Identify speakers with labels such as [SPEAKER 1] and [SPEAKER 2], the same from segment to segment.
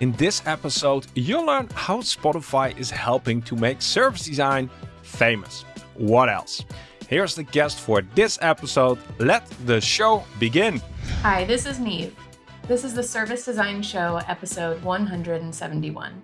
[SPEAKER 1] In this episode, you'll learn how Spotify is helping to make service design famous. What else? Here's the guest for this episode. Let the show begin.
[SPEAKER 2] Hi, this is Neve. This is the Service Design Show, episode 171.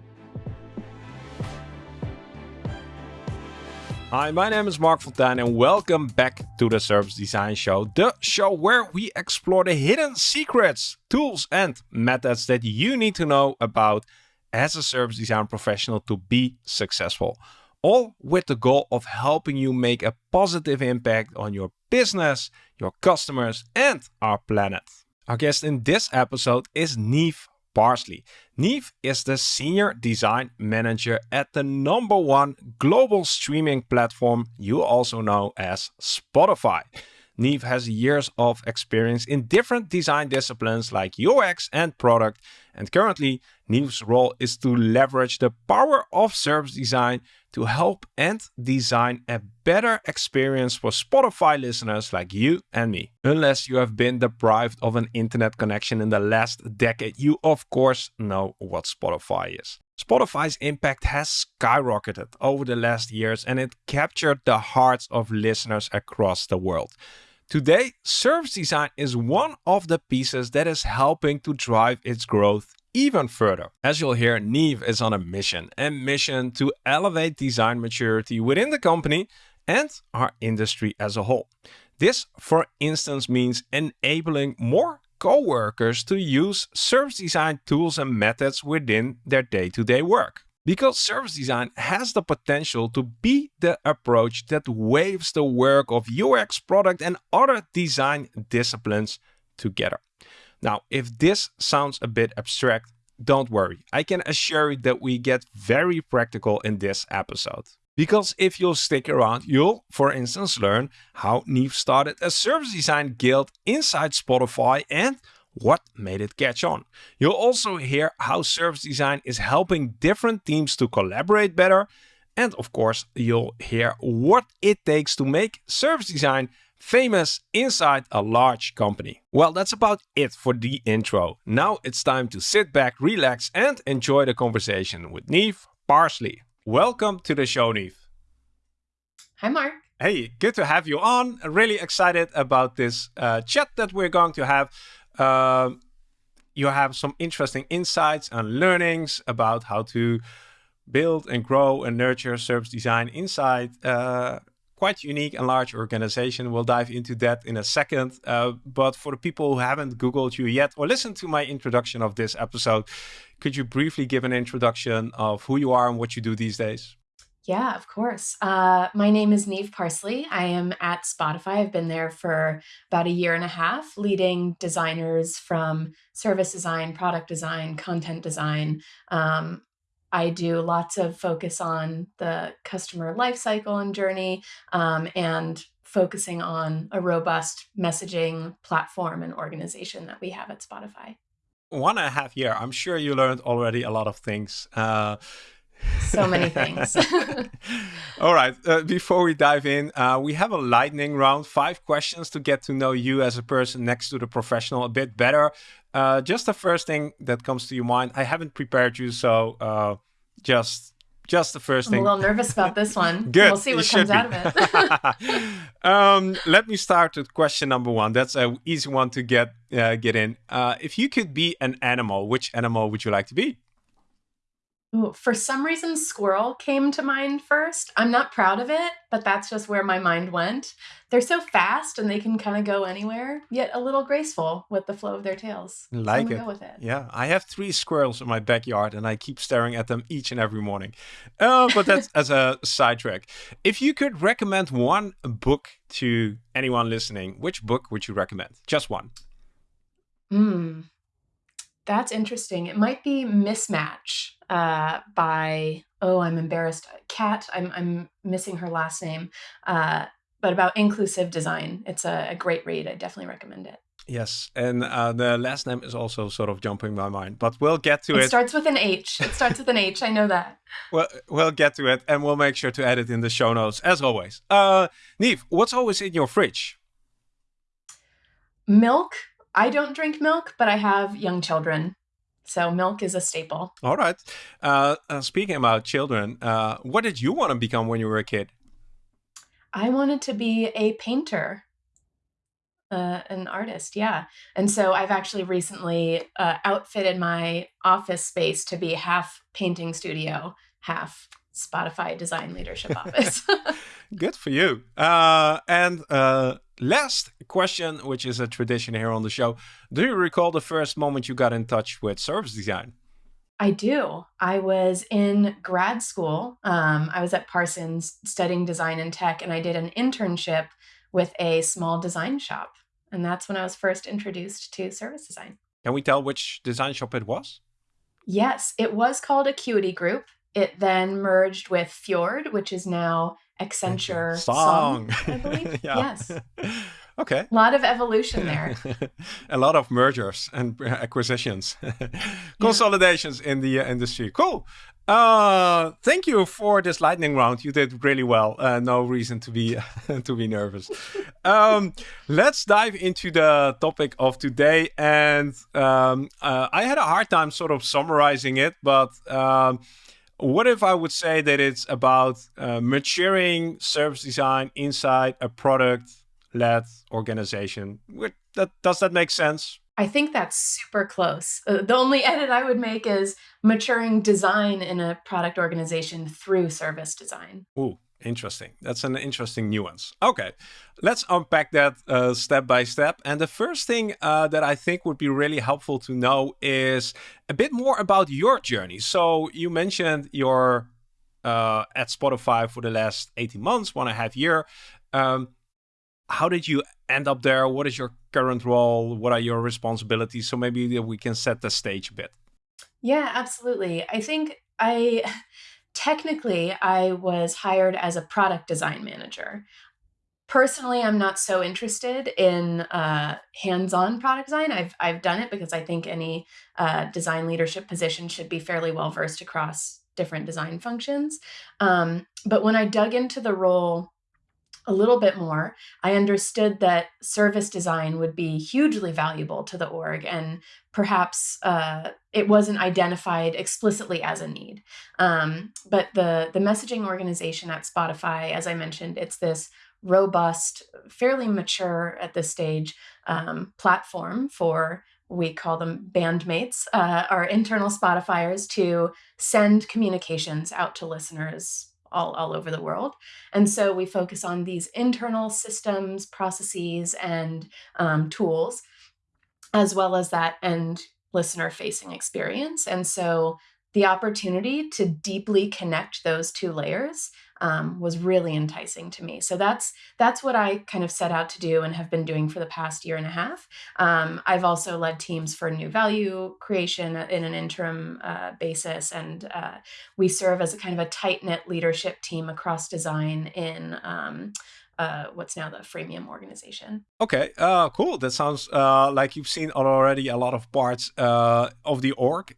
[SPEAKER 1] Hi, my name is Marc Fonteijn and welcome back to the Service Design Show, the show where we explore the hidden secrets, tools and methods that you need to know about as a service design professional to be successful. All with the goal of helping you make a positive impact on your business, your customers and our planet. Our guest in this episode is Neve Parsley. Neve is the Senior Design Manager at the number one global streaming platform you also know as Spotify. Neve has years of experience in different design disciplines like UX and product, and currently Neve's role is to leverage the power of service design to help and design a better experience for Spotify listeners like you and me. Unless you have been deprived of an internet connection in the last decade, you of course know what Spotify is. Spotify's impact has skyrocketed over the last years and it captured the hearts of listeners across the world. Today, service design is one of the pieces that is helping to drive its growth even further. As you'll hear, Neve is on a mission, a mission to elevate design maturity within the company and our industry as a whole. This, for instance, means enabling more co-workers to use service design tools and methods within their day-to-day -day work. Because service design has the potential to be the approach that waves the work of UX, product and other design disciplines together. Now, if this sounds a bit abstract, don't worry. I can assure you that we get very practical in this episode. Because if you'll stick around, you'll, for instance, learn how Neve started a service design guild inside Spotify and what made it catch on. You'll also hear how service design is helping different teams to collaborate better. And of course, you'll hear what it takes to make service design famous inside a large company. Well, that's about it for the intro. Now it's time to sit back, relax, and enjoy the conversation with Neve Parsley. Welcome to the show, Neve.
[SPEAKER 2] Hi, Mark.
[SPEAKER 1] Hey, good to have you on. Really excited about this uh, chat that we're going to have. Um, you have some interesting insights and learnings about how to build and grow and nurture service design inside uh, quite unique and large organization. We'll dive into that in a second. Uh, but for the people who haven't Googled you yet or listened to my introduction of this episode, could you briefly give an introduction of who you are and what you do these days?
[SPEAKER 2] Yeah, of course. Uh, my name is Neve Parsley. I am at Spotify. I've been there for about a year and a half, leading designers from service design, product design, content design. Um, I do lots of focus on the customer lifecycle and journey um, and focusing on a robust messaging platform and organization that we have at Spotify.
[SPEAKER 1] One and a half year. I'm sure you learned already a lot of things. Uh,
[SPEAKER 2] so many things.
[SPEAKER 1] All right. Uh, before we dive in, uh, we have a lightning round. Five questions to get to know you as a person next to the professional a bit better. Uh, just the first thing that comes to your mind. I haven't prepared you, so uh, just just the first thing.
[SPEAKER 2] I'm a little nervous about this one.
[SPEAKER 1] Good.
[SPEAKER 2] We'll see what comes be. out of
[SPEAKER 1] it. um, let me start with question number one. That's an easy one to get uh, get in. Uh, if you could be an animal, which animal would you like to be?
[SPEAKER 2] Ooh, for some reason, squirrel came to mind first. I'm not proud of it, but that's just where my mind went. They're so fast and they can kind of go anywhere, yet a little graceful with the flow of their tails.
[SPEAKER 1] Like
[SPEAKER 2] so
[SPEAKER 1] it.
[SPEAKER 2] it.
[SPEAKER 1] Yeah, I have three squirrels in my backyard and I keep staring at them each and every morning. Uh, but that's as a sidetrack. If you could recommend one book to anyone listening, which book would you recommend? Just one.
[SPEAKER 2] Hmm. That's interesting. It might be Mismatch uh, by, oh, I'm embarrassed. Kat, I'm, I'm missing her last name, uh, but about inclusive design. It's a, a, great read. I definitely recommend it.
[SPEAKER 1] Yes, and uh, the last name is also sort of jumping my mind, but we'll get to
[SPEAKER 2] it.
[SPEAKER 1] It
[SPEAKER 2] starts with an H. It starts with an H. I know that.
[SPEAKER 1] Well, we'll get to it, and we'll make sure to add it in the show notes as always. Uh, Neve, what's always in your fridge?
[SPEAKER 2] Milk. I don't drink milk, but I have young children, So milk is a staple.
[SPEAKER 1] All right. Uh, uh, speaking about children, uh, what did you want to become when you were a kid?
[SPEAKER 2] I wanted to be a painter, uh, an artist. Yeah. And so I've actually recently uh, outfitted my office space to be half painting studio, half Spotify design leadership office.
[SPEAKER 1] Good for you. Uh, and uh, last question, which is a tradition here on the show. Do you recall the first moment you got in touch with service design?
[SPEAKER 2] I do. I was in grad school. Um, I was at Parsons studying design and tech, and I did an internship with a small design shop. And that's when I was first introduced to service design.
[SPEAKER 1] Can we tell which design shop it was?
[SPEAKER 2] Yes, it was called Acuity Group. It then merged with Fjord, which is now Accenture
[SPEAKER 1] Song,
[SPEAKER 2] Song I believe. Yes.
[SPEAKER 1] okay.
[SPEAKER 2] A lot of evolution there.
[SPEAKER 1] a lot of mergers and acquisitions, consolidations in the uh, industry. Cool. Uh, thank you for this lightning round. You did really well. Uh, no reason to be to be nervous. Um, let's dive into the topic of today. And um, uh, I had a hard time sort of summarizing it, but um, what if I would say that it's about uh, maturing service design inside a product-led organization? That, does that make sense?
[SPEAKER 2] I think that's super close. Uh, the only edit I would make is maturing design in a product organization through service design.
[SPEAKER 1] Ooh, Interesting. That's an interesting nuance. Okay, let's unpack that uh, step by step. And the first thing uh, that I think would be really helpful to know is a bit more about your journey. So you mentioned you're uh, at Spotify for the last 18 months, one and a half year. Um, how did you end up there? What is your current role? What are your responsibilities? So maybe we can set the stage a bit.
[SPEAKER 2] Yeah, absolutely. I think I technically, I was hired as a product design manager. Personally, I'm not so interested in uh, hands-on product design. I've I've done it because I think any uh, design leadership position should be fairly well versed across different design functions. Um, but when I dug into the role a little bit more, I understood that service design would be hugely valuable to the org, and perhaps uh, it wasn't identified explicitly as a need. Um, but the the messaging organization at Spotify, as I mentioned, it's this robust, fairly mature at this stage um, platform for we call them bandmates, uh, our internal Spotifyers, to send communications out to listeners all, all over the world. And so we focus on these internal systems, processes, and um, tools, as well as that end listener facing experience. And so the opportunity to deeply connect those two layers um, was really enticing to me. So that's that's what I kind of set out to do and have been doing for the past year and a half. Um, I've also led teams for new value creation in an interim uh, basis, and uh, we serve as a kind of a tight knit leadership team across design in. Um, uh, what's now the Freemium organization.
[SPEAKER 1] Okay, uh, cool. That sounds uh, like you've seen already a lot of parts uh, of the org.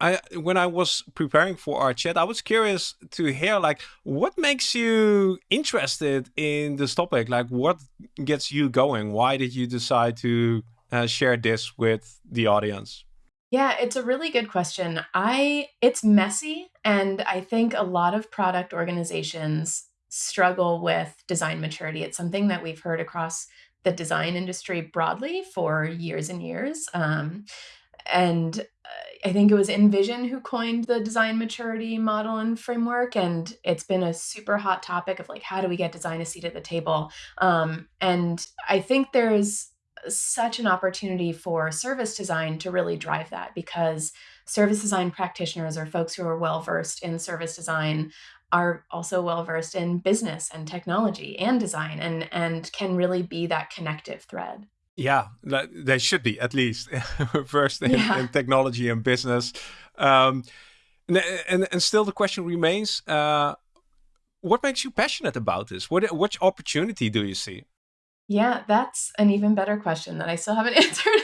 [SPEAKER 1] I when I was preparing for our chat, I was curious to hear like what makes you interested in this topic. Like, what gets you going? Why did you decide to uh, share this with the audience?
[SPEAKER 2] Yeah, it's a really good question. I it's messy, and I think a lot of product organizations struggle with design maturity. It's something that we've heard across the design industry broadly for years and years. Um, and uh, I think it was InVision who coined the design maturity model and framework, and it's been a super hot topic of like how do we get design a seat at the table. Um, and I think there's such an opportunity for service design to really drive that because service design practitioners or folks who are well versed in service design are also well versed in business and technology and design and and can really be that connective thread.
[SPEAKER 1] Yeah, they should be at least first in, yeah. in, technology and business. Um, and, and, and still the question remains: uh, What makes you passionate about this? What which opportunity do you see?
[SPEAKER 2] Yeah, that's an even better question that I still haven't answered.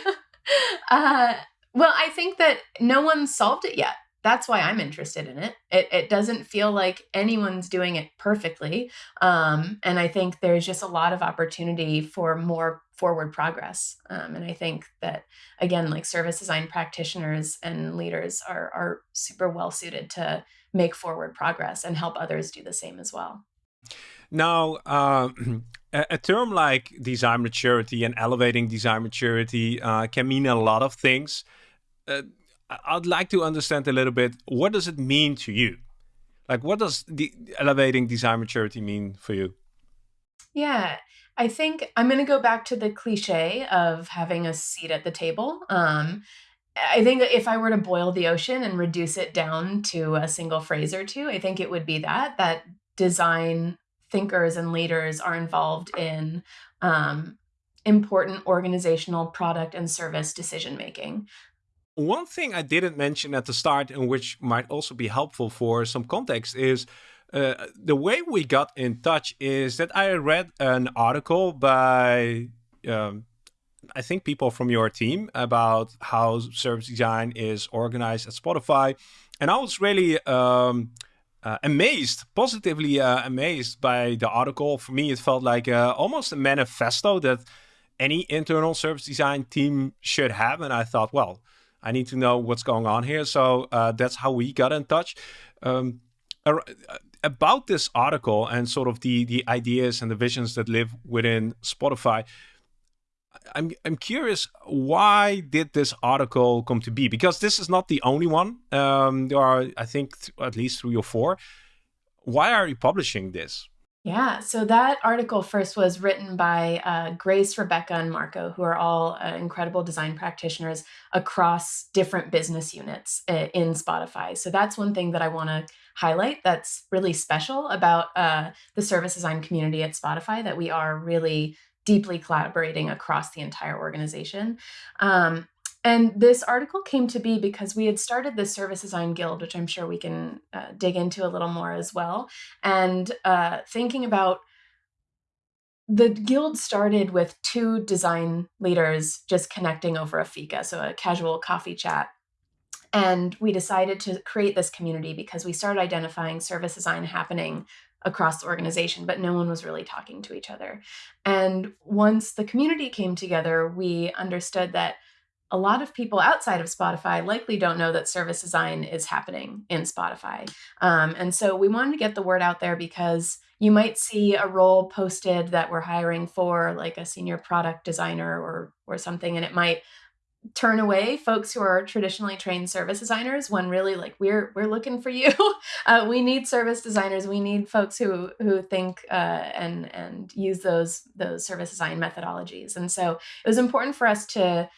[SPEAKER 2] uh, well, I think that no one solved it yet. That's why I'm interested in it. It, it doesn't feel like anyone's doing it perfectly. Um, and I think there's just a lot of opportunity for more forward progress. Um, and I think that, again, like service design practitioners and leaders are, are super well suited to make forward progress and help others do the same as well.
[SPEAKER 1] Now, uh, a, term like design maturity and elevating design maturity uh, can mean a lot of things. Uh, I'd like to understand a little bit, what does it mean to you? Like, what does the elevating design maturity mean for you?
[SPEAKER 2] Yeah, I think I'm going to go back to the cliche of having a seat at the table. Um, I think if I were to boil the ocean and reduce it down to a single phrase or two, I think it would be that that design thinkers and leaders are involved in um, important organizational product and service decision making.
[SPEAKER 1] One thing I didn't mention at the start, and which might also be helpful for some context, is uh, the way we got in touch is that I read an article by, um, I think, people from your team about how service design is organized at Spotify. And I was really um, uh, amazed, positively uh, amazed by the article. For me, it felt like uh, almost a manifesto that any internal service design team should have. And I thought, well, I need to know what's going on here. So uh, that's how we got in touch. Um, about this article and sort of the the ideas and the visions that live within Spotify. I'm I'm curious why did this article come to be? Because this is not the only one. Um, there are I think at least three or four. Why are you publishing this?
[SPEAKER 2] Yeah, so that article first was written by uh, Grace, Rebecca, and Marco, who are all uh, incredible design practitioners across different business units uh, in Spotify. So that's one thing that I want to highlight that's really special about uh, the service design community at Spotify that we are really deeply collaborating across the entire organization. Um, and this article came to be because we had started the Service Design Guild, which I'm sure we can uh, dig into a little more as well. And uh, thinking about the guild started with two design leaders just connecting over a fika, so a casual coffee chat. And we decided to create this community because we started identifying service design happening across the organization, but no one was really talking to each other. And once the community came together, we understood that a lot of people outside of Spotify likely don't know that service design is happening in Spotify. Um, and so we wanted to get the word out there because you might see a role posted that we're hiring for, like a senior product designer or or something, and it might turn away folks who are traditionally trained service designers when really like we're we're looking for you. Uh, we need service designers. We need folks who who think uh, and and use those those service design methodologies. And so it was important for us to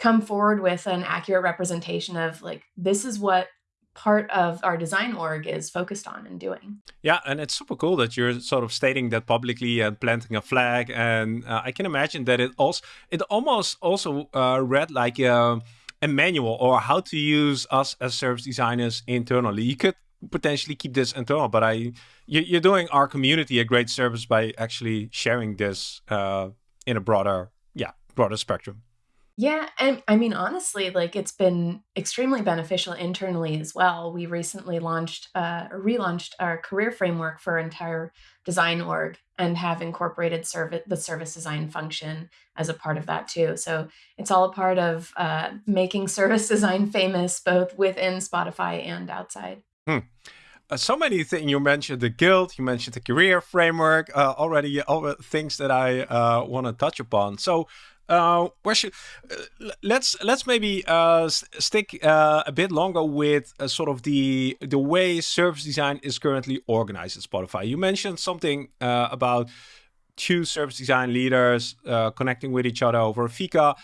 [SPEAKER 2] come forward with an accurate representation of like this is what part of our design org is focused on and doing.
[SPEAKER 1] Yeah, and it's super cool that you're sort of stating that publicly and planting a flag. And uh, I can imagine that it also it almost also uh, read like a, uh, a manual or how to use us as service designers internally. You could potentially keep this internal, but I you're doing our community a great service by actually sharing this uh, in a broader yeah broader spectrum.
[SPEAKER 2] Yeah, and I mean, honestly, like it's been extremely beneficial internally as well. We recently launched, uh, relaunched our career framework for entire design org and have incorporated service the service design function as a part of that too. So it's all a part of uh, making service design famous both within Spotify and outside.
[SPEAKER 1] Hmm. Uh, so many things you mentioned the guild you mentioned the career framework uh, already all things that i uh, want to touch upon so uh, where should uh, let's let's maybe uh, stick uh, a bit longer with uh, sort of the the way service design is currently organized at Spotify. You mentioned something uh, about two service design leaders connecting with each other over Fika.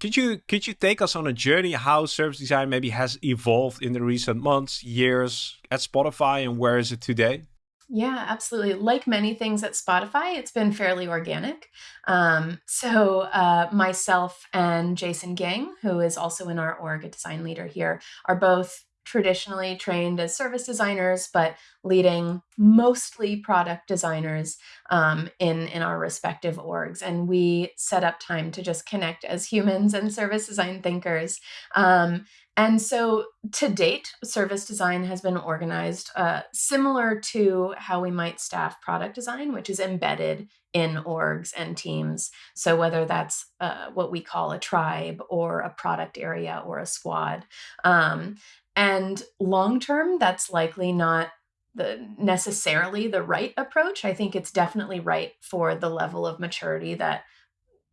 [SPEAKER 1] could you could you take us on a journey how service design maybe has evolved in the recent months, years at Spotify, and where is it today?
[SPEAKER 2] Yeah, absolutely. Like many things at Spotify, it's been fairly organic. Um, so, uh, myself and Jason Gang, who is also in our org, a design leader here, are both traditionally trained as service designers, but leading mostly product designers um, in in our respective orgs. And we set up time to just connect as humans and service design thinkers. Um, And so to date, service design has been organized uh, similar to how we might staff product design, which is embedded in orgs and teams. So whether that's uh, what we call a tribe or a product area or a squad. Um, and long term, that's likely not the necessarily the right approach. I think it's definitely right for the level of maturity that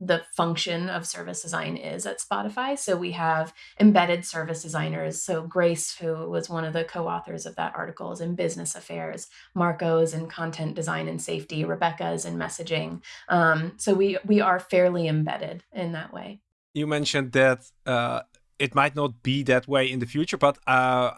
[SPEAKER 2] the function of service design is at Spotify. So we have embedded service designers. So Grace, who was one of the co-authors of that article, is in business affairs. Marco's in content design and safety. Rebecca is in messaging. Um, so we we are fairly embedded in that way.
[SPEAKER 1] You mentioned that uh, it might not be that way in the future, but uh,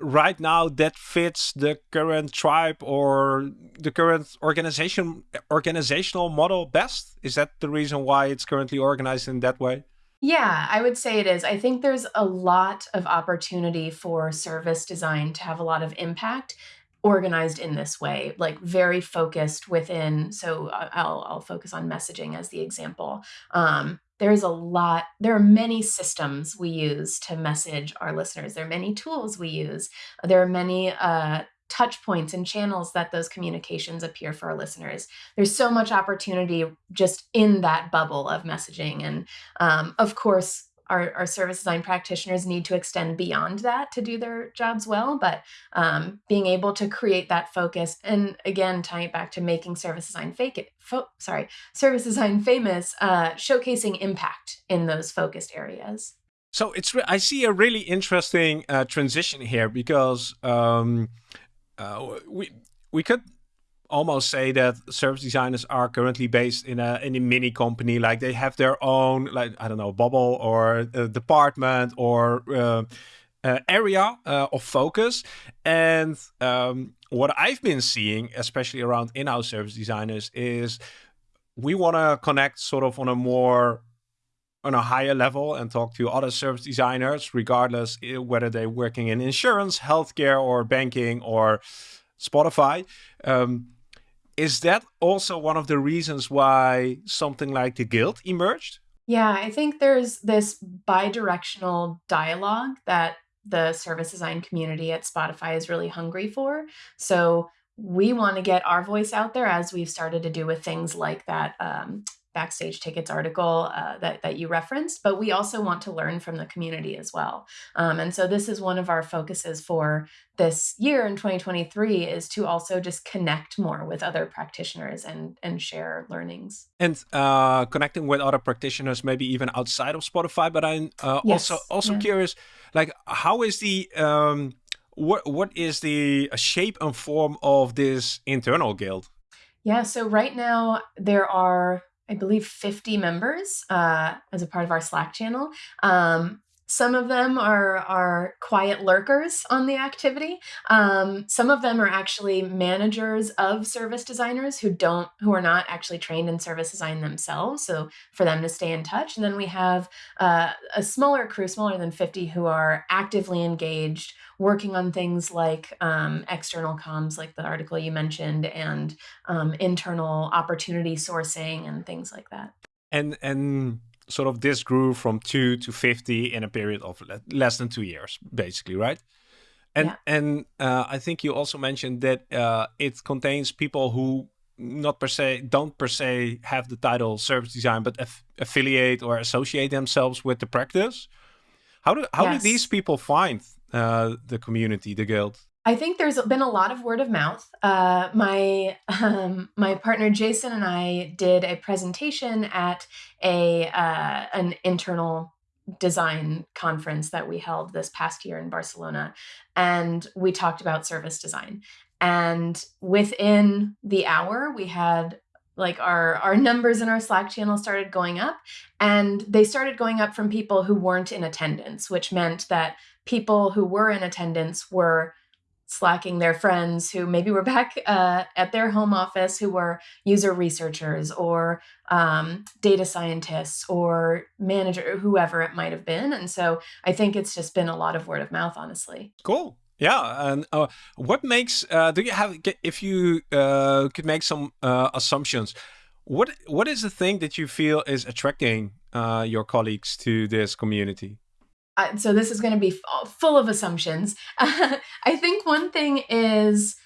[SPEAKER 1] right now that fits the current tribe or the current organization organizational model best? Is that the reason why it's currently organized in that way?
[SPEAKER 2] Yeah, I would say it is. I think there's a lot of opportunity for service design to have a lot of impact organized in this way, like very focused within. So uh, I'll, I'll focus on messaging as the example. Um, there's a lot, there are many systems we use to message our listeners. There are many tools we use. There are many uh, touch points and channels that those communications appear for our listeners. There's so much opportunity just in that bubble of messaging. And um, of course, our, our service design practitioners need to extend beyond that to do their jobs well but um, being able to create that focus and again tying it back to making service design fake it sorry service design famous uh, showcasing impact in those focused areas.
[SPEAKER 1] So it's i see a really interesting uh, transition here because um, uh, we we could almost say that service designers are currently based in a in a mini company like they have their own like i don't know bubble or department or uh, uh, area uh, of focus. And um, what i've been seeing especially around in-house service designers is we want to connect sort of on a more on a higher level and talk to other service designers regardless eh, whether they're working in insurance healthcare or banking or spotify. Um, is that also one of the reasons why something like the guild emerged?
[SPEAKER 2] Yeah, I think there's this bi-directional dialogue that the service design community at Spotify is really hungry for. So we want to get our voice out there as we've started to do with things like that um, backstage tickets article uh, that, that you referenced, but we also want to learn from the community as well. Um, and so this is one of our focuses for this year in 2023 is to also just connect more with other practitioners and, and share learnings.
[SPEAKER 1] And uh, connecting with other practitioners, maybe even outside of Spotify, but I'm uh, yes. also, also yeah. curious, like how is the, um, what, what is the shape and form of this internal guild?
[SPEAKER 2] Yeah, so right now there are I believe 50 members uh, as a part of our Slack channel. Um, some of them are are quiet lurkers on the activity. Um, some of them are actually managers of service designers who don't who are not actually trained in service design themselves. So for them to stay in touch, and then we have uh, a smaller crew, smaller than fifty, who are actively engaged, working on things like um, external comms, like the article you mentioned, and um, internal opportunity sourcing and things like that.
[SPEAKER 1] And and sort of this grew from two to 50 in a period of less than two years, basically, right? And yeah. and uh, I think you also mentioned that uh, it contains people who not per se don't per se have the title service design, but aff affiliate or associate themselves with the practice. How do how yes. do these people find uh, the community, the guild?
[SPEAKER 2] I think there's been a lot of word of mouth. Uh, my um, my partner Jason and I did a presentation at a uh, an internal design conference that we held this past year in Barcelona, and we talked about service design. And within the hour, we had like our our numbers in our Slack channel started going up, and they started going up from people who weren't in attendance, which meant that people who were in attendance were slacking their friends who maybe were back uh, at their home office who were user researchers or um, data scientists or manager whoever it might have been. And so i think it's just been a lot of word of mouth honestly.
[SPEAKER 1] Cool. Yeah and uh, what makes uh, do you have if you uh, could make some uh, assumptions what what is the thing that you feel is attracting uh, your colleagues to this community
[SPEAKER 2] uh, so this is going to be full of assumptions. I think one thing is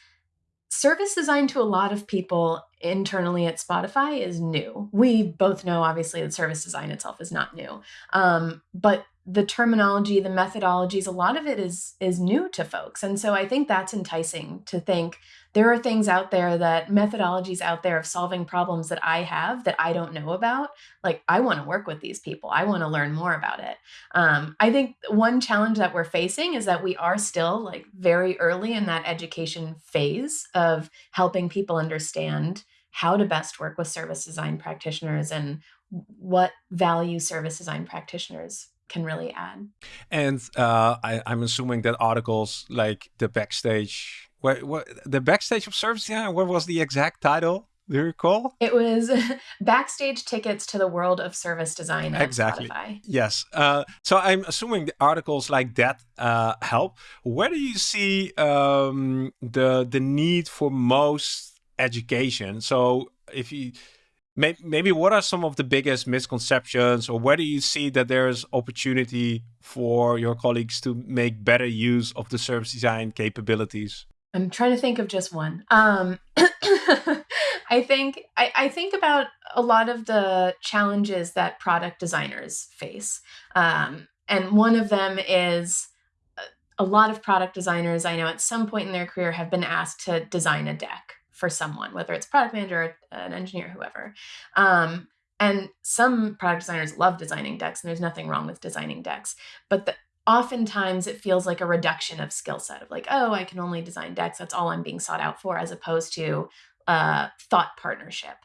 [SPEAKER 2] service design to a lot of people internally at Spotify is new. We both know, obviously, that service design itself is not new. Um, but the terminology, the methodologies, a lot of it is is new to folks. And so I think that's enticing to think there are things out there that methodologies out there of solving problems that I have that I don't know about. Like I want to work with these people. I want to learn more about it. Um, I think one challenge that we're facing is that we are still like very early in that education phase of helping people understand how to best work with service design practitioners and what value service design practitioners can really add.
[SPEAKER 1] And uh, I, am assuming that articles like the backstage, what, what the backstage of service Yeah, what was the exact title? Do you recall?
[SPEAKER 2] It was backstage tickets to the world of service design.
[SPEAKER 1] exactly.
[SPEAKER 2] Spotify.
[SPEAKER 1] Yes. Uh, so I'm assuming the articles like that uh, help. Where do you see um, the the need for most education? So if you maybe what are some of the biggest misconceptions or where do you see that there's opportunity for your colleagues to make better use of the service design capabilities?
[SPEAKER 2] I'm trying to think of just one. Um, i think I, I, think about a lot of the challenges that product designers face. Um, and one of them is uh, a lot of product designers i know at some point in their career have been asked to design a deck for someone, whether it's product manager, an engineer, whoever. Um, and some product designers love designing decks, and there's nothing wrong with designing decks. But the, oftentimes it feels like a reduction of skill set of like, oh, I can only design decks. That's all I'm being sought out for, as opposed to uh, thought partnership.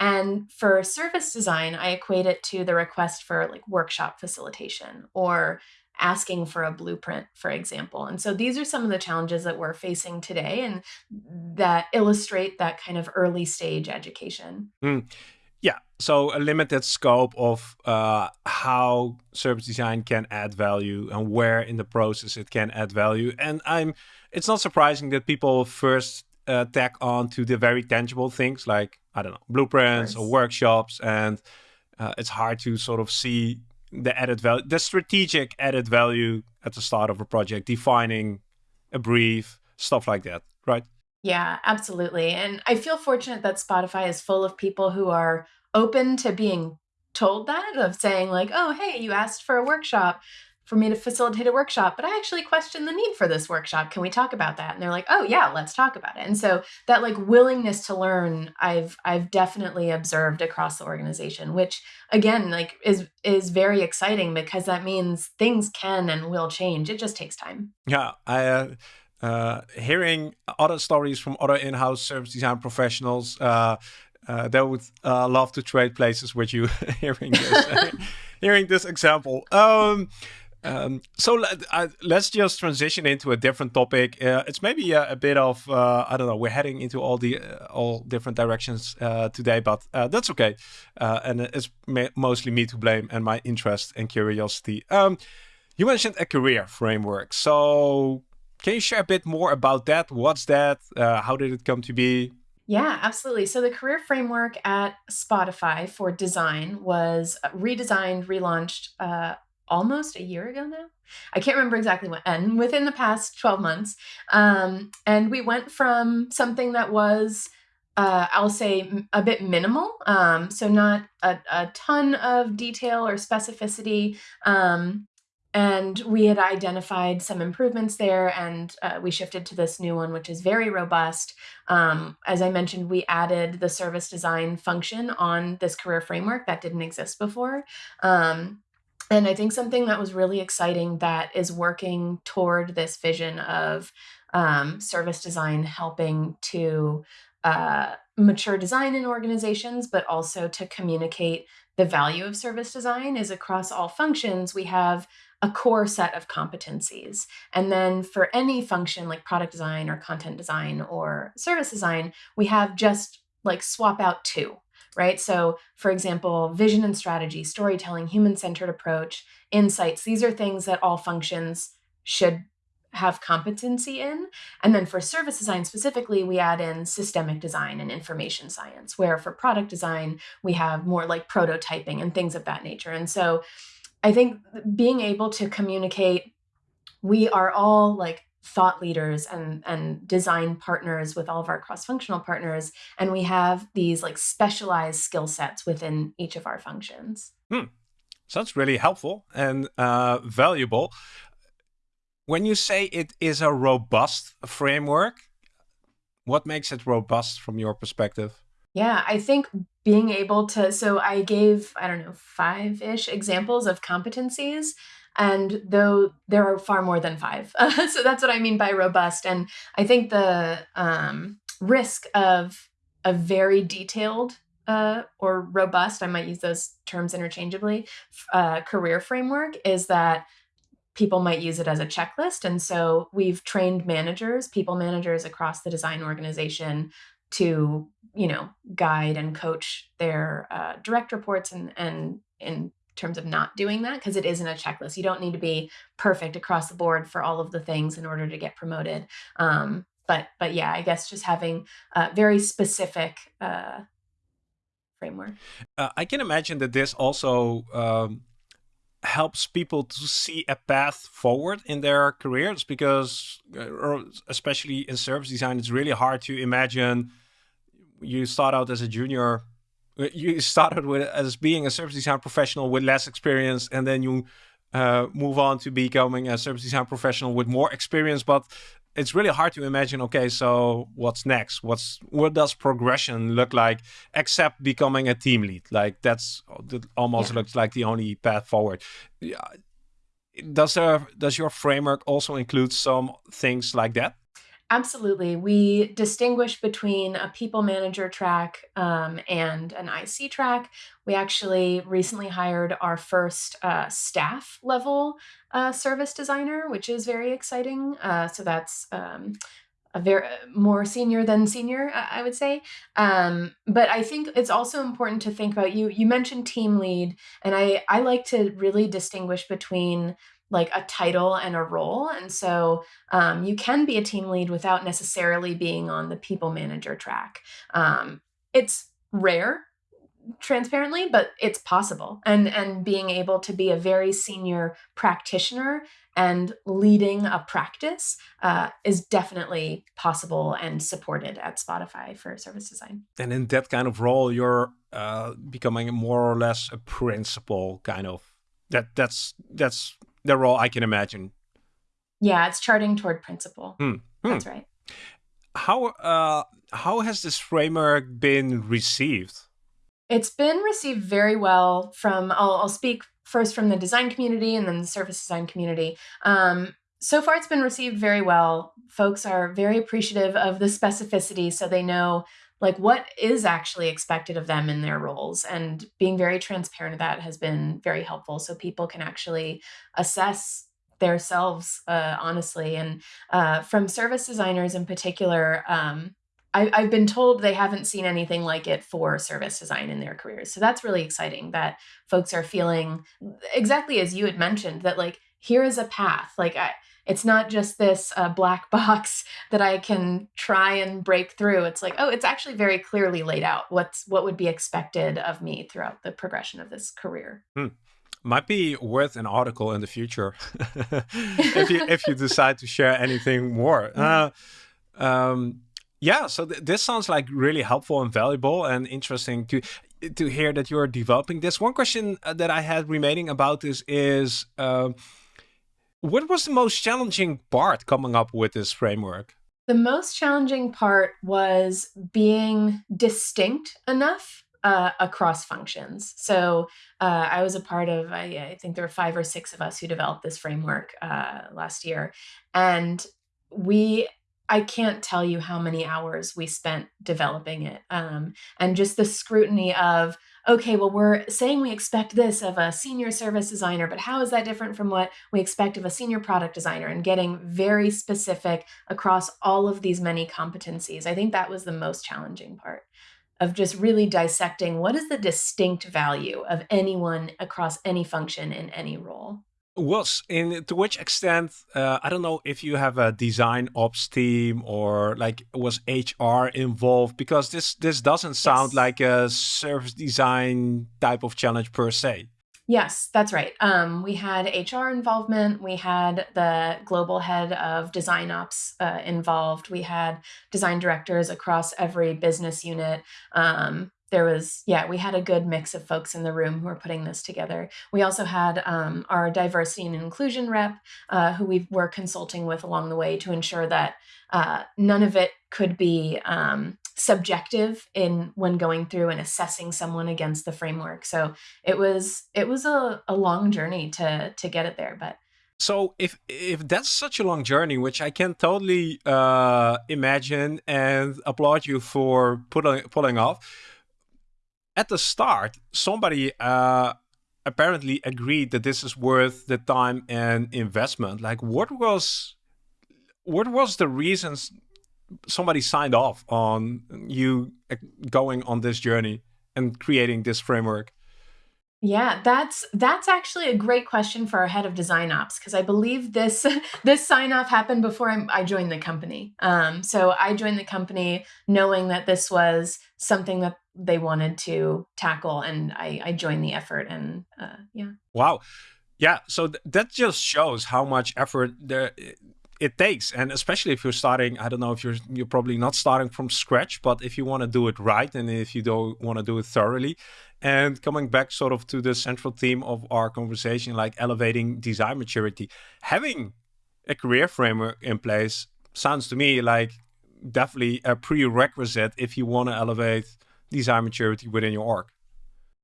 [SPEAKER 2] And for service design, I equate it to the request for like workshop facilitation or asking for a blueprint, for example. And so these are some of the challenges that we're facing today and that illustrate that kind of early stage education.
[SPEAKER 1] Mm. Yeah, so a limited scope of uh, how service design can add value and where in the process it can add value. And I'm, it's not surprising that people first uh, tack on to the very tangible things like I don't know blueprints or workshops, and uh, it's hard to sort of see the added value, the strategic added value at the start of a project, defining a brief, stuff like that, right?
[SPEAKER 2] Yeah, absolutely. And I feel fortunate that Spotify is full of people who are open to being told that, of saying, like, oh, hey, you asked for a workshop for me to facilitate a workshop, but I actually question the need for this workshop. Can we talk about that? And they're like, "Oh yeah, let's talk about it." And so that like willingness to learn, I've I've definitely observed across the organization, which again, like is is very exciting because that means things can and will change. It just takes time.
[SPEAKER 1] Yeah, I uh, uh hearing other stories from other in-house service design professionals uh, uh, they would uh, love to trade places with you hearing this hearing this example um, um, so let, uh, let's just transition into a different topic. Uh, it's maybe a, a bit of uh, I don't know. We're heading into all the uh, all different directions uh, today, but uh, that's okay. and it's mostly me to blame and my interest and curiosity. Um, you mentioned a career framework, so can you share a bit more about that? What's that? how did it come to be?
[SPEAKER 2] Yeah, absolutely. So the career framework at Spotify for design was redesigned, relaunched almost a year ago now. I can't remember exactly when, and within the past 12 months. Um, and we went from something that was, uh, I'll say, a bit minimal, um, so not a, a, ton of detail or specificity. Um, and we had identified some improvements there, and uh, we shifted to this new one, which is very robust. Um, as I mentioned, we added the service design function on this career framework that didn't exist before. And I think something that was really exciting that is working toward this vision of um, service design helping to uh, mature design in organizations, but also to communicate the value of service design is across all functions, we have a core set of competencies. And then for any function like product design or content design or service design, we have just like swap out two right? So, for example, vision and strategy, storytelling, human centered approach, insights, these are things that all functions should have competency in. And then for service design specifically, we add in systemic design and information science, where for product design, we have more like prototyping and things of that nature. And so, I think being able to communicate, we are all like thought leaders and and design partners with all of our cross-functional partners and we have these like specialized skill sets within each of our functions.
[SPEAKER 1] Hmm. sounds really helpful and uh, valuable. When you say it is a robust framework what makes it robust from your perspective?
[SPEAKER 2] Yeah i think being able to so i gave i don't know five-ish examples of competencies and though there are far more than five. so that's what I mean by robust. And I think the um, risk of a very detailed uh, or robust, I might use those terms interchangeably, uh, career framework is that people might use it as a checklist. And so we've trained managers, people managers across the design organization to, you know, guide and coach their uh, direct reports and, and, and terms of not doing that because it isn't a checklist. You don't need to be perfect across the board for all of the things in order to get promoted. Um, but but yeah, I guess just having a very specific uh, framework.
[SPEAKER 1] Uh, I can imagine that this also um, helps people to see a path forward in their careers because, uh, especially in service design, it's really hard to imagine you start out as a junior you started with as being a service design professional with less experience and then you uh, move on to becoming a service design professional with more experience but it's really hard to imagine okay so what's next? What's what does progression look like except becoming a team lead? Like that's that almost yeah. looks like the only path forward. Does there does your framework also include some things like that
[SPEAKER 2] Absolutely. We distinguish between a people manager track um, and an IC track. We actually recently hired our first uh, staff level uh, service designer, which is very exciting. Uh, so that's um, a very more senior than senior, I would say. Um, but I think it's also important to think about you. You mentioned team lead, and I I like to really distinguish between like a title and a role. And so um, you can be a team lead without necessarily being on the people manager track. Um, it's rare transparently but it's possible and and being able to be a very senior practitioner and leading a practice uh, is definitely possible and supported at spotify for service design
[SPEAKER 1] and in that kind of role you're uh, becoming more or less a principal kind of that that's that's the role I can imagine.
[SPEAKER 2] Yeah, it's charting toward principal. Hmm. Hmm. That's right.
[SPEAKER 1] How uh, how has this framework been received?
[SPEAKER 2] It's been received very well from. I'll, I'll speak first from the design community and then the service design community. Um, so far, it's been received very well. Folks are very appreciative of the specificity, so they know like what is actually expected of them in their roles? And being very transparent of that has been very helpful so people can actually assess themselves uh, honestly. And uh, from service designers in particular um, I, i've been told they haven't seen anything like it for service design in their careers. So that's really exciting that folks are feeling exactly as you had mentioned that like here is a path. Like i it's not just this uh, black box that I can try and break through. It's like, oh, it's actually very clearly laid out what's what would be expected of me throughout the progression of this career.
[SPEAKER 1] Hmm. Might be worth an article in the future if you if you decide to share anything more. Uh, um, yeah, so th this sounds like really helpful and valuable and interesting to to hear that you're developing this. One question uh, that I had remaining about this is. Uh, what was the most challenging part coming up with this framework?
[SPEAKER 2] The most challenging part was being distinct enough uh, across functions. So uh, I was a part of, I, I, think there were five or six of us who developed this framework uh, last year. And we I can't tell you how many hours we spent developing it. Um, and just the scrutiny of, okay, well, we're saying we expect this of a senior service designer, but how is that different from what we expect of a senior product designer? And getting very specific across all of these many competencies. I think that was the most challenging part of just really dissecting what is the distinct value of anyone across any function in any role
[SPEAKER 1] was in to which extent uh, i don't know if you have a design ops team or like was hr involved because this this doesn't sound yes. like a service design type of challenge per se
[SPEAKER 2] Yes, that's right. Um, we had HR involvement. We had the global head of design ops uh, involved. We had design directors across every business unit. Um, there was, yeah, we had a good mix of folks in the room who were putting this together. We also had um, our diversity and inclusion rep, uh, who we were consulting with along the way to ensure that uh, none of it could be um, subjective in when going through and assessing someone against the framework. So it was it was a, a long journey to to get it there, but
[SPEAKER 1] so if if that's such a long journey, which I can totally uh, imagine and applaud you for pulling pulling off, at the start somebody uh, apparently agreed that this is worth the time and investment. Like, what was what was the reasons somebody signed off on you uh, going on this journey and creating this framework?
[SPEAKER 2] Yeah, that's that's actually a great question for our head of design ops because I believe this this sign off happened before I, I joined the company. Um, so I joined the company knowing that this was something that they wanted to tackle, and I, I joined the effort. And uh, yeah,
[SPEAKER 1] wow, yeah. So th that just shows how much effort there it takes and especially if you're starting i don't know if you're you're probably not starting from scratch but if you want to do it right and if you don't want to do it thoroughly and coming back sort of to the central theme of our conversation like elevating design maturity having a career framework in place sounds to me like definitely a prerequisite if you want to elevate design maturity within your org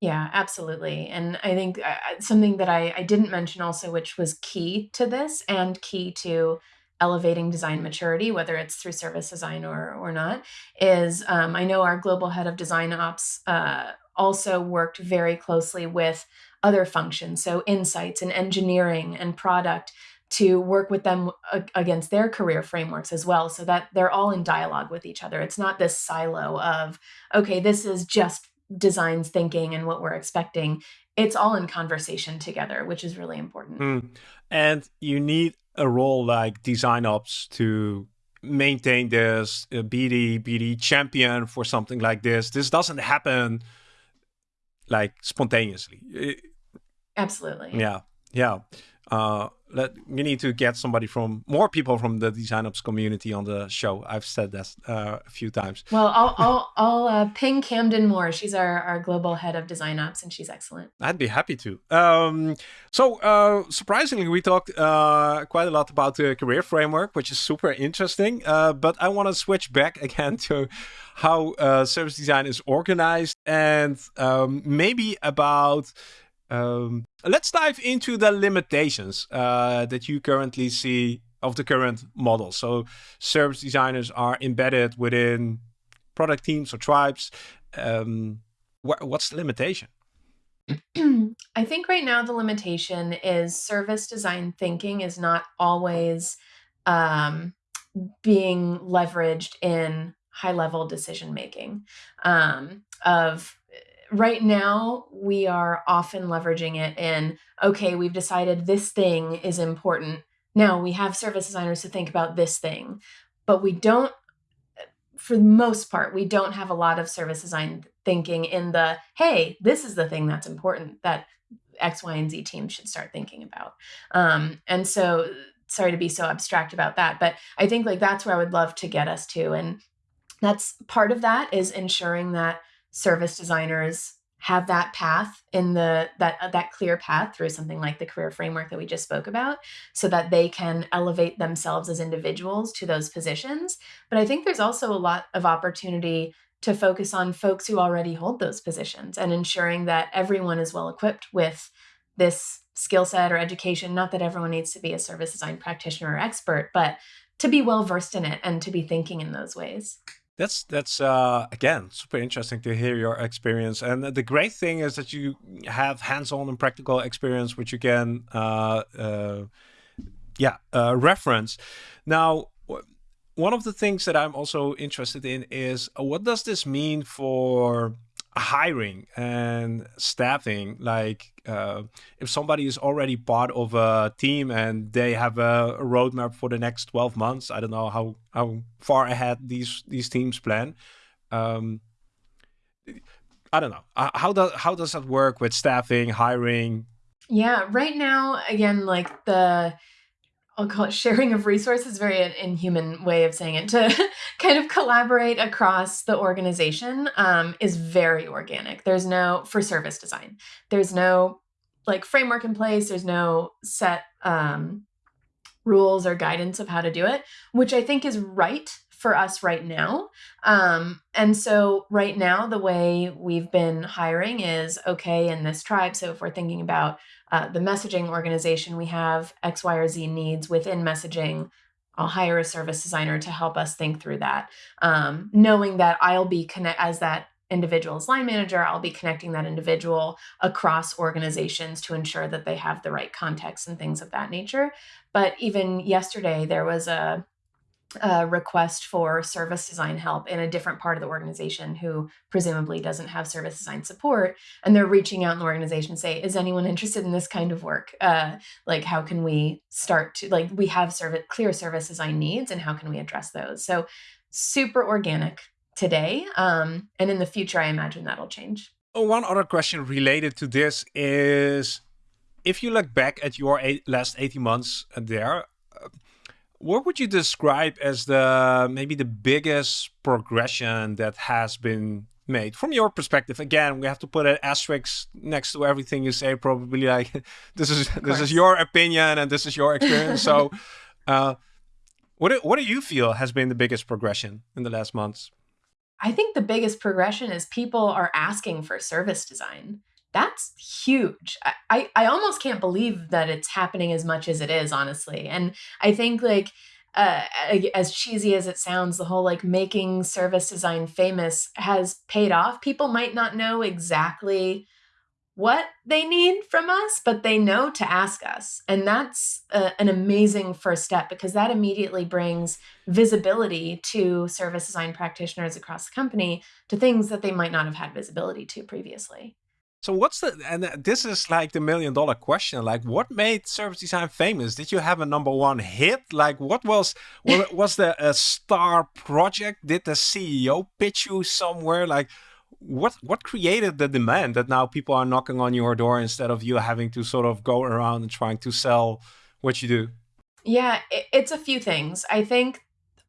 [SPEAKER 2] yeah, absolutely. And I think uh, something that I, I didn't mention also, which was key to this and key to elevating design maturity, whether it's through service design or, or not, is um, I know our global head of design ops uh, also worked very closely with other functions, so insights and engineering and product to work with them against their career frameworks as well so that they're all in dialogue with each other. It's not this silo of, okay, this is just designs thinking and what we're expecting. It's all in conversation together, which is really important.
[SPEAKER 1] Mm. And you need a role like design ops to maintain this uh, BD BD champion for something like this. This doesn't happen like spontaneously.
[SPEAKER 2] Absolutely.
[SPEAKER 1] Yeah. Yeah. Uh, let we need to get somebody from more people from the design ops community on the show. I've said that uh, a few times.
[SPEAKER 2] Well, I'll I'll, I'll uh, ping Camden Moore. She's our our global head of design ops, and she's excellent.
[SPEAKER 1] I'd be happy to. Um, so uh, surprisingly, we talked uh, quite a lot about the career framework, which is super interesting. Uh, but I want to switch back again to how uh, service design is organized and um, maybe about um, let's dive into the limitations uh, that you currently see of the current model. So service designers are embedded within product teams or tribes. Um, wh what's the limitation?
[SPEAKER 2] I think right now the limitation is service design thinking is not always um, being leveraged in high level decision making um, of right now we are often leveraging it in okay we've decided this thing is important. Now we have service designers to think about this thing. But we don't for the most part we don't have a lot of service design thinking in the hey this is the thing that's important that x y and z team should start thinking about. Um, and so sorry to be so abstract about that but i think like that's where i would love to get us to and that's part of that is ensuring that service designers have that path in the that uh, that clear path through something like the career framework that we just spoke about so that they can elevate themselves as individuals to those positions. But i think there's also a lot of opportunity to focus on folks who already hold those positions and ensuring that everyone is well equipped with this skill set or education. Not that everyone needs to be a service design practitioner or expert but to be well versed in it and to be thinking in those ways
[SPEAKER 1] that's that's uh, again super interesting to hear your experience, and the great thing is that you have hands-on and practical experience, which you can, uh, uh, yeah, uh, reference. Now, one of the things that I'm also interested in is uh, what does this mean for hiring and staffing like uh, if somebody is already part of a team and they have a roadmap for the next 12 months i don't know how how far ahead these these teams plan. Um, i don't know. How does how does that work with staffing hiring?
[SPEAKER 2] Yeah, right now, again, like the I'll call it sharing of resources, very inhuman way of saying it, to kind of collaborate across the organization um, is very organic. There's no, for service design, there's no like framework in place, there's no set um, rules or guidance of how to do it, which I think is right for us right now. Um, and so, right now, the way we've been hiring is okay in this tribe. So, if we're thinking about uh, the messaging organization, we have X, Y, or Z needs within messaging. I'll hire a service designer to help us think through that, um, knowing that I'll be connect as that individual's line manager. I'll be connecting that individual across organizations to ensure that they have the right context and things of that nature. But even yesterday, there was a a request for service design help in a different part of the organization who presumably doesn't have service design support and they're reaching out in the organization say is anyone interested in this kind of work? Uh, like how can we start to like we have service clear service design needs and how can we address those? So super organic today um, and in the future i imagine that'll change.
[SPEAKER 1] Oh, one other question related to this is if you look back at your eight, last 18 months there what would you describe as the maybe the biggest progression that has been made? From your perspective again we have to put an asterisk next to everything you say probably like this is this is your opinion and this is your experience. So uh, what do, what do you feel has been the biggest progression in the last months?
[SPEAKER 2] I think the biggest progression is people are asking for service design that's huge. I, I, I almost can't believe that it's happening as much as it is, honestly. And I think like uh, as cheesy as it sounds, the whole like making service design famous has paid off. People might not know exactly what they need from us, but they know to ask us. And that's a, an amazing first step because that immediately brings visibility to service design practitioners across the company to things that they might not have had visibility to previously.
[SPEAKER 1] So what's the and this is like the million dollar question. Like, what made service design famous? Did you have a number one hit? Like, what was was there a star project? Did the CEO pitch you somewhere? Like, what what created the demand that now people are knocking on your door instead of you having to sort of go around and trying to sell what you do?
[SPEAKER 2] Yeah, it's a few things. I think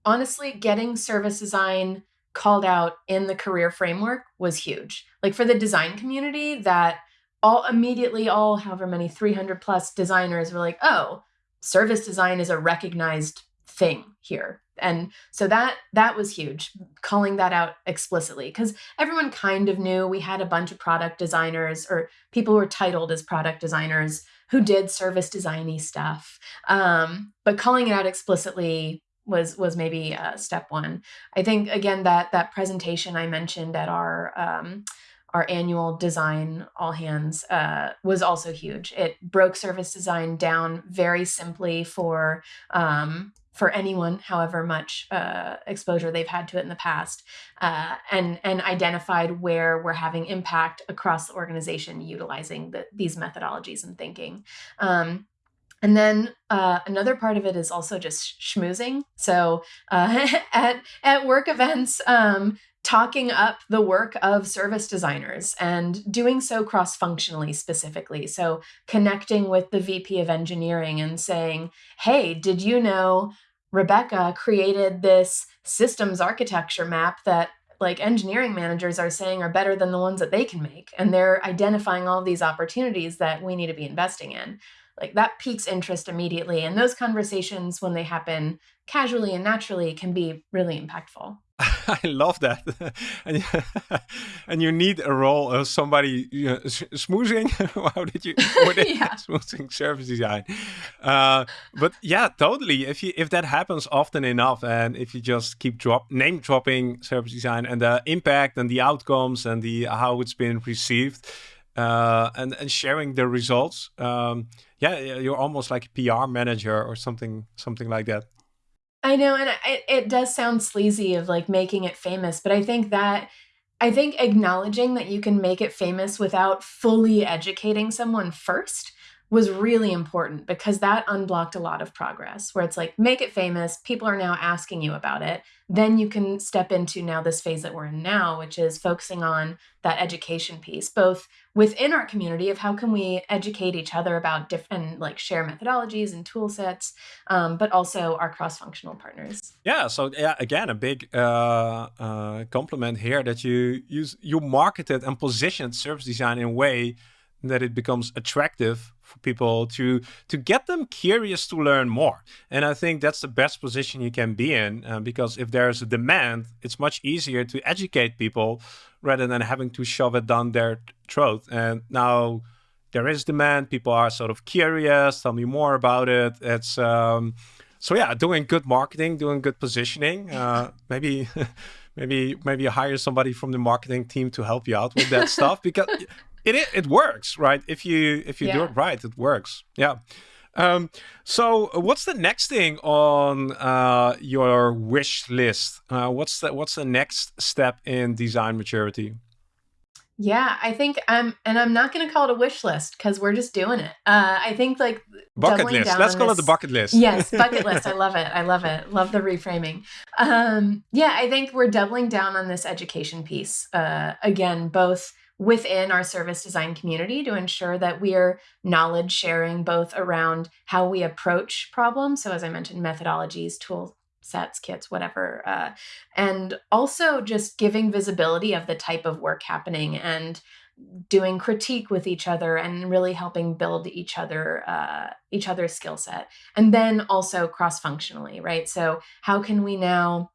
[SPEAKER 2] honestly, getting service design called out in the career framework was huge. Like for the design community, that all immediately, all however many 300 plus designers were like, oh, service design is a recognized thing here and so that that was huge calling that out explicitly because everyone kind of knew we had a bunch of product designers or people who were titled as product designers who did service designy stuff um, but calling it out explicitly was was maybe uh, step one. I think again that that presentation I mentioned at our um, our annual design all hands uh, was also huge. It broke service design down very simply for um, for anyone, however much uh, exposure they've had to it in the past, uh, and and identified where we're having impact across the organization utilizing the, these methodologies and thinking. Um, and then uh, another part of it is also just schmoozing. So uh, at at work events, um, talking up the work of service designers and doing so cross functionally specifically. So connecting with the VP of engineering and saying, "Hey, did you know Rebecca created this systems architecture map that like engineering managers are saying are better than the ones that they can make and they're identifying all these opportunities that we need to be investing in like that piques interest immediately and those conversations when they happen casually and naturally can be really impactful
[SPEAKER 1] I love that, and and you need a role of somebody you know, smoothing. How did you yeah. smoothing service design? Uh, but yeah, totally. If you if that happens often enough, and if you just keep drop name dropping service design and the impact and the outcomes and the how it's been received, uh, and and sharing the results. Um, yeah, you're almost like a PR manager or something something like that.
[SPEAKER 2] I know, and it, it does sound sleazy of like making it famous, but I think that I think acknowledging that you can make it famous without fully educating someone first was really important because that unblocked a lot of progress where it's like make it famous. People are now asking you about it. Then you can step into now this phase that we're in now which is focusing on that education piece both within our community of how can we educate each other about different like share methodologies and tool sets um, but also our cross-functional partners.
[SPEAKER 1] Yeah so yeah again a big uh, uh, compliment here that you use you marketed and positioned service design in a way that it becomes attractive for people to to get them curious to learn more. And i think that's the best position you can be in uh, because if there's a demand it's much easier to educate people rather than having to shove it down their throat. And now there is demand people are sort of curious tell me more about it. It's um, so yeah doing good marketing doing good positioning uh, maybe maybe maybe hire somebody from the marketing team to help you out with that stuff because it it works, right? If you if you yeah. do it right, it works. Yeah. Um, so what's the next thing on uh, your wish list? Uh, what's the what's the next step in design maturity?
[SPEAKER 2] Yeah, I think I'm, and I'm not going to call it a wish list because we're just doing it. Uh, I think like
[SPEAKER 1] bucket list. Let's call this, it the bucket list.
[SPEAKER 2] yes, bucket list. I love it. I love it. Love the reframing. Um, yeah, I think we're doubling down on this education piece. Uh, again, both within our service design community to ensure that we are knowledge sharing both around how we approach problems. So, as I mentioned, methodologies, tool sets, kits, whatever. Uh, and also just giving visibility of the type of work happening and doing critique with each other and really helping build each other uh, each other's skill set and then also cross functionally right so how can we now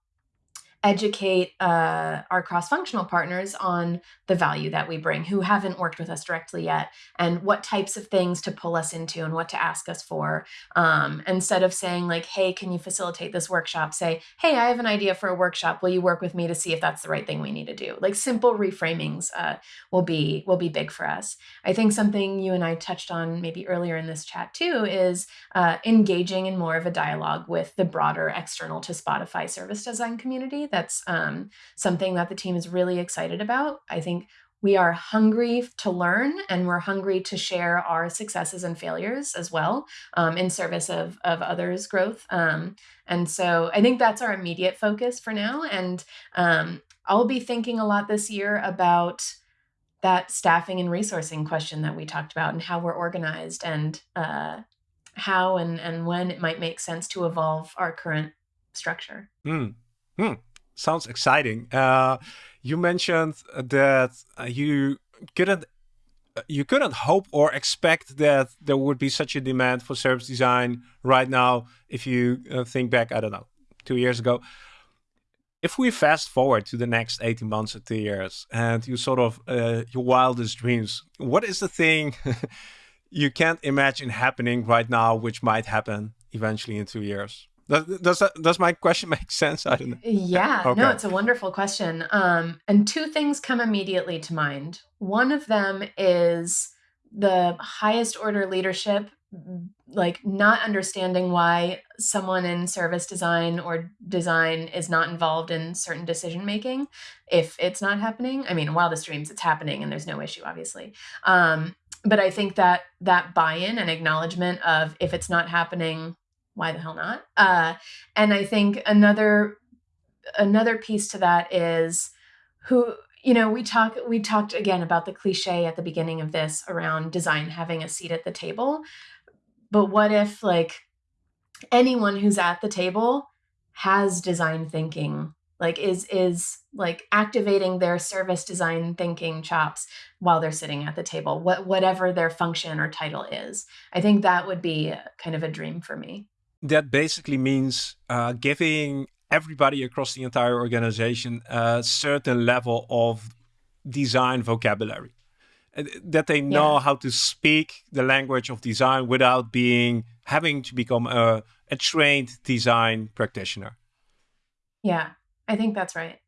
[SPEAKER 2] educate uh, our cross-functional partners on the value that we bring who haven't worked with us directly yet and what types of things to pull us into and what to ask us for. Um, instead of saying like hey can you facilitate this workshop? Say hey i have an idea for a workshop. Will you work with me to see if that's the right thing we need to do? Like simple reframings uh, will be will be big for us. I think something you and i touched on maybe earlier in this chat too is uh, engaging in more of a dialogue with the broader external to spotify service design community that's um, something that the team is really excited about. I think we are hungry to learn and we're hungry to share our successes and failures as well um, in service of, of others' growth. Um, and so I think that's our immediate focus for now. And um, I'll be thinking a lot this year about that staffing and resourcing question that we talked about and how we're organized and uh, how and, and when it might make sense to evolve our current structure.
[SPEAKER 1] Mm. Mm sounds exciting. Uh, you mentioned that you couldn't you couldn't hope or expect that there would be such a demand for service design right now. If you uh, think back, I don't know, two years ago. If we fast forward to the next 18 months or two years and you sort of uh, your wildest dreams, what is the thing you can't imagine happening right now, which might happen eventually in two years? Does, does, that, does my question make sense? I don't know.
[SPEAKER 2] Yeah, okay. no, it's a wonderful question. Um, and two things come immediately to mind. One of them is the highest order leadership like not understanding why someone in service design or design is not involved in certain decision making if it's not happening i mean while the streams it's happening and there's no issue obviously um, but i think that that buy-in and acknowledgement of if it's not happening why the hell not? Uh, and I think another another piece to that is who you know we talk we talked again about the cliche at the beginning of this around design having a seat at the table. But what if like anyone who's at the table has design thinking like is is like activating their service design thinking chops while they're sitting at the table what whatever their function or title is? I think that would be kind of a dream for me
[SPEAKER 1] that basically means uh, giving everybody across the entire organization a certain level of design vocabulary. That they know yeah. how to speak the language of design without being having to become a, a trained design practitioner.
[SPEAKER 2] Yeah, I think that's right.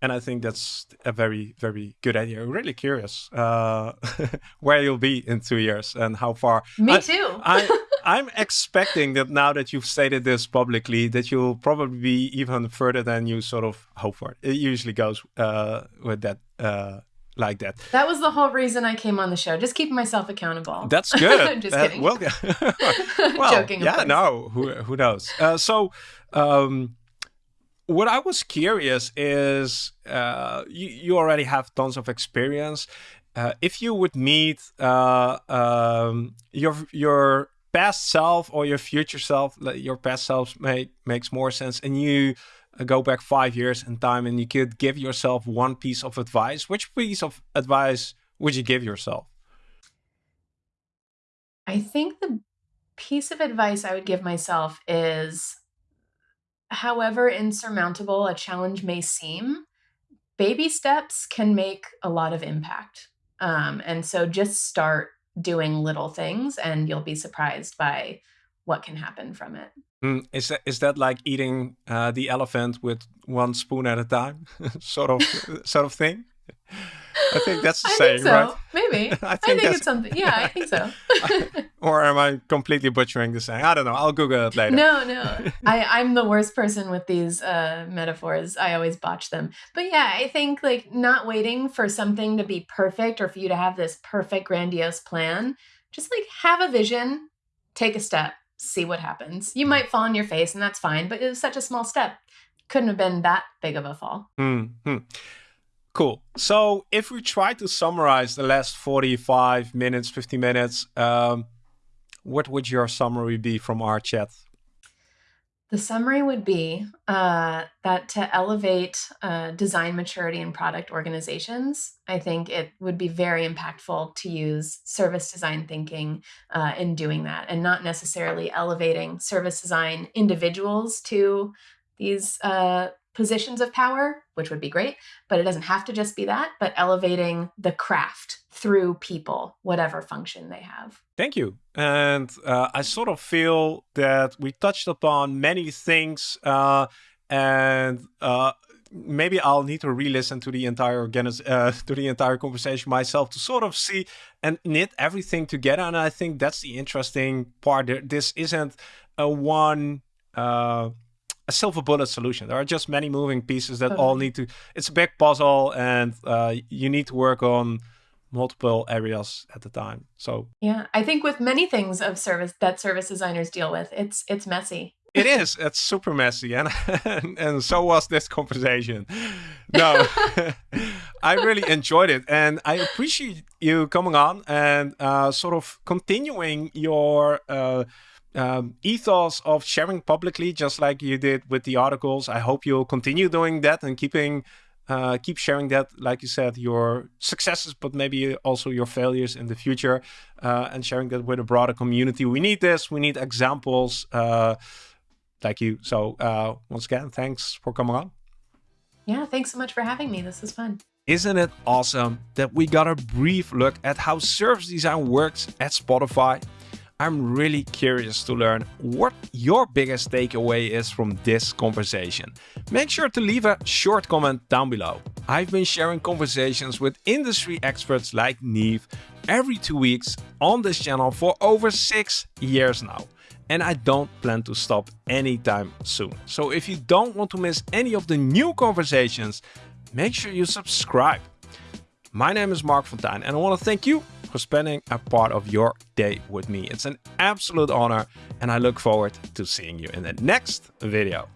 [SPEAKER 1] And I think that's a very, very good idea. I'm really curious uh, where you'll be in two years and how far.
[SPEAKER 2] Me I, too.
[SPEAKER 1] I, I'm expecting that now that you've stated this publicly, that you'll probably be even further than you sort of hope for. It usually goes uh, with that uh, like that.
[SPEAKER 2] That was the whole reason I came on the show. Just keeping myself accountable.
[SPEAKER 1] That's good.
[SPEAKER 2] Just kidding.
[SPEAKER 1] well, well,
[SPEAKER 2] Joking,
[SPEAKER 1] yeah, no, who who knows? Uh, so, um, what I was curious is, uh, you you already have tons of experience. Uh, if you would meet uh, um, your your past self or your future self, your past self make makes more sense, and you uh, go back five years in time, and you could give yourself one piece of advice. Which piece of advice would you give yourself?
[SPEAKER 2] I think the piece of advice I would give myself is however insurmountable a challenge may seem, baby steps can make a lot of impact. Um, and so just start doing little things and you'll be surprised by what can happen from it.
[SPEAKER 1] Mm, is that is that like eating uh, the elephant with one spoon at a time, sort of sort of thing? I think that's the
[SPEAKER 2] I
[SPEAKER 1] saying,
[SPEAKER 2] think so.
[SPEAKER 1] right?
[SPEAKER 2] Maybe.
[SPEAKER 1] I
[SPEAKER 2] I
[SPEAKER 1] think
[SPEAKER 2] think, it's something. Yeah, I think so.
[SPEAKER 1] Or am I completely butchering the saying? I don't know. I'll Google it later.
[SPEAKER 2] no, no. I, I'm the worst person with these uh, metaphors. I always botch them. But yeah, I think like not waiting for something to be perfect or for you to have this perfect, grandiose plan. Just like have a vision, take a step, see what happens. You might fall on your face and that's fine, but it was such a small step. Couldn't have been that big of a fall.
[SPEAKER 1] Hmm, hmm. Cool. So if we try to summarize the last 45 minutes, 50 minutes, um, what would your summary be from our chat?
[SPEAKER 2] The summary would be uh, that to elevate uh, design maturity in product organizations, I think it would be very impactful to use service design thinking uh, in doing that and not necessarily elevating service design individuals to these uh, positions of power, which would be great, but it doesn't have to just be that, but elevating the craft through people, whatever function they have.
[SPEAKER 1] Thank you. And uh, I sort of feel that we touched upon many things, uh, and uh, maybe I'll need to re-listen to the entire uh, to the entire conversation myself to sort of see and knit everything together. And I think that's the interesting part. This isn't a one. Uh, a silver bullet solution. There are just many moving pieces that all need to. It's a big puzzle, and uh, you need to work on multiple areas at the time. So
[SPEAKER 2] Yeah, I think with many things of service that service designers deal with, it's it's messy.
[SPEAKER 1] It is. It's super messy, and and so was this conversation. No, I really enjoyed it, and I appreciate you coming on and uh, sort of continuing your uh, um, ethos of sharing publicly, just like you did with the articles. I hope you'll continue doing that and keeping. Uh, keep sharing that, like you said, your successes, but maybe also your failures in the future, uh, and sharing that with a broader community. We need this. We need examples. Uh, like you. So uh, once again, thanks for coming on.
[SPEAKER 2] Yeah, thanks so much for having me. This is fun.
[SPEAKER 1] Isn't it awesome that we got a brief look at how service design works at Spotify? I'm really curious to learn what your biggest takeaway is from this conversation. Make sure to leave a short comment down below. I've been sharing conversations with industry experts like Neve every two weeks on this channel for over six years now. And I don't plan to stop anytime soon. So if you don't want to miss any of the new conversations, make sure you subscribe. My name is Marc Fonteijn, and I want to thank you for spending a part of your day with me. It's an absolute honor, and I look forward to seeing you in the next video.